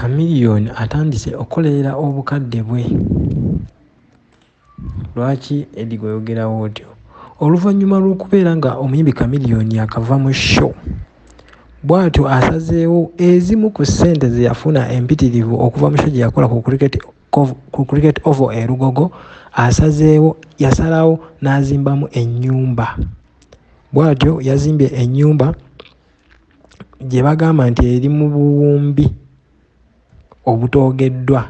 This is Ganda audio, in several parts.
kamiliyoni atandise okukolerera obukadde bwe. Lwaki edi gweyogerawo otyo oluvannyuma lw'okubeera nga omuyimbi kamiliyoni akava mu show bw'atyo asazeewo ezimu ku ssente ze yafuna empitirivu okuva mu show gye yakola ku cricket ovo erugogo asazeewo yasalawo n'azimbamu ennyumba. Bw'atyo yazimbye ennyumba gye bagamba nti eri mu buwumbi obutoogeddwa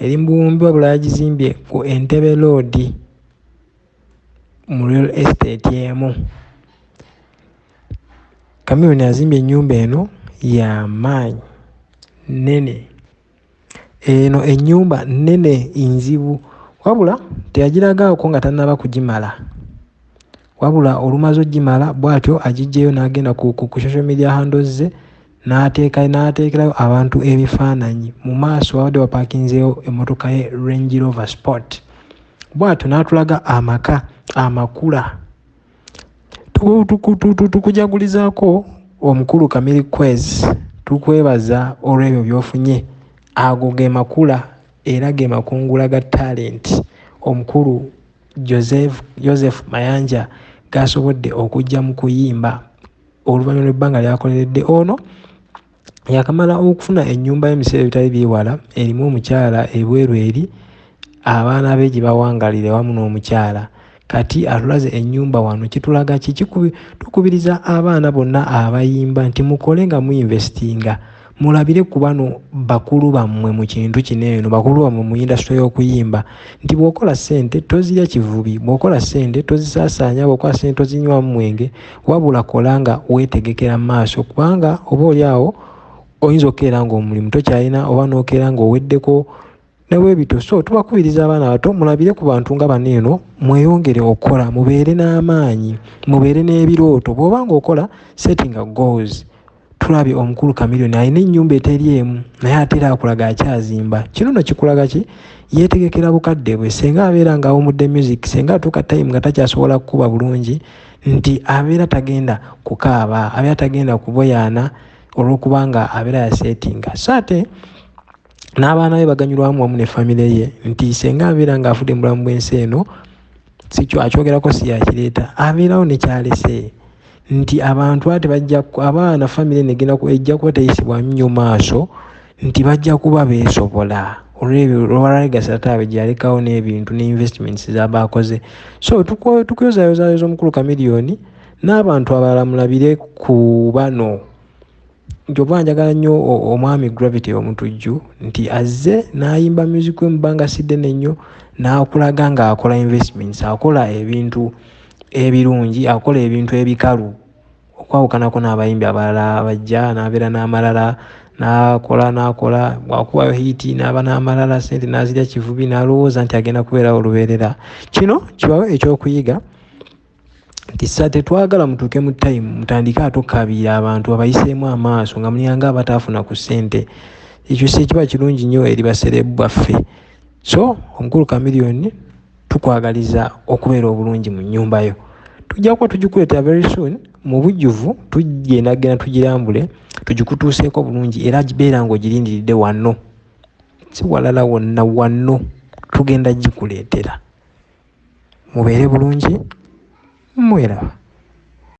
eri mu buwumbi wabula yagizimbye ku entebe roodi mu real estate emu. Kamiyoni azimbye ennyumba eno yamaanyi nnene. Eno ennyumba nnene nzibu wabula teyagiragaako nga tannaba kugimala. Wabula olumaze ogimala bw'atyo agiggyeyo n'agenda ku social media handles ze n'ateekerayo abantu ebifaananyi. Mu maaso wabadde wapaakinzeewo emmotoka ye range rover sport. Bw'atyo n'atulaga amaka amakula. Tukujagulizaako omukulu kamiri quez tukwebaza olw'ebyo by'ofunye. Ago ge makula era ge makungula ga talenti omukulu joseph mayanja gasobodde okujja mu kuyimba oluvannyuma lw'ebbanga lyakoleredde ono yakamala okufuna ennyumba y'ebiseera ebitali byewala erimu omukyala ebweru eri abaana be gye bawangalire wamu n'omukyala. Kati atulaze ennyumba wano kitulaga ki? Tukubiriza abaana bonna abayimba nti mukole nga muinvestinga. Mulabire ku bano bakulu bammwe mu kintu kino eno bakulu bammwe mu indasitule y'okuyimba. Nti bw'okola ssente tozirya kivubi bw'okola ssente tozisaasaanya bw'okola ssente tozinywamu mwenge wabula kola nga weetegekera mu maaso kubanga oba oli awo oyinza okukeera ng'omulimu tokyalina oba n'okeera ng'oweddeko nebwebito so tubakubiriza abaana bato mulabire ku bantu nga bano eno mweyongere okukola mubeere n'amaanyi mubeere n'ebirooto. Bw'oba nga okola setting goals. Tulabye omukulu kamiliyoni alina ennyumba eteri emu naye ate era akulaga akyazimba. Kino no kikulaga ki? Yeetegekera bukadde bwe senga abeera nga awumudde music senga atuuka time nga takyasobola kukuba bulungi nti abeera tagenda kukaaba abeera tagenda kuboyaana olw'okuba nga abeera yaseetinga so ate n'abaana be baganyulwamu wamu ne famire ye nti senga abeera ng'afudde mu bulamu bw'ensi eno sikyo akyogerako si yakireeta abeerawo nekyalese nti abantu ate abaana famire ejja kuba teyisibwamu nnyo maaso nti bajja kuba beesobola. Olwebyo olwalegasi ataabe gyeyalekawo n'ebintu ne investments zaba akoze. So tukuyozayozayeza omukulu kamiliyoni n'abantu abalala mulabire ku bano nti oba njagala nnyo omwami gravity omutujju nti azze n'ayimba music we mubanga siddene nnyo n'akulaga ng'akola investments akola ebintu ebirungi akola ebintu ebikalu. Okwawukanako n'abayimbi abalala bajja n'abeera n'amalala n'akola n'akola bwakubayo hiiti n'aba n'amalala sente n'azirya kivubi n'alowooza nti agenda kubeerawo olubeerera. Kino kibawe ekyokuyiga nti sa tetwagala mutuuke mu time mutandike ate okkabiira abantu abayiseemu amaaso nga mulyanga abataafuna ku ssente. Ekyo si ekiba kirungi nnyo eri baserebu baffe. So omukulu kamiliyoni tukwagaliza okubeera obulungi mu nnyumba yo. Tujja kuba tugikuleetera very soon mu bujjuvu tugendagenda tugirambule tugikutuuseeko bulungi era gibeera ngaogirindiridde wanno si walala wonna wanno tugenda gikuleetera. Mubeere bulungi Moira.